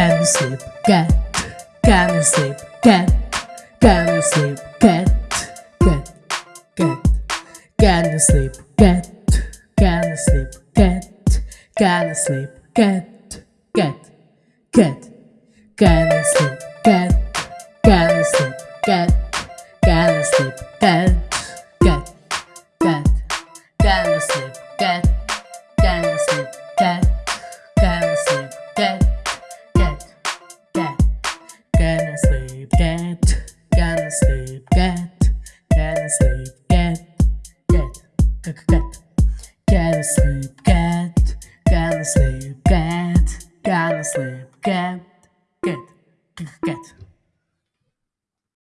Can you sleep, cat? Can you sleep, cat? Can you sleep, cat? Cat, cat. Can you sleep, cat? Can you sleep, cat? Can you sleep, cat? Cat, cat. Can you sleep, cat? Can you sleep, cat? Can you sleep, cat? Cat, cat. Can you sleep, Get, gonna sleep, get, gonna sleep, get, get, get, get, gonna sleep, get, gonna sleep, get, gonna sleep, get, get, get. get.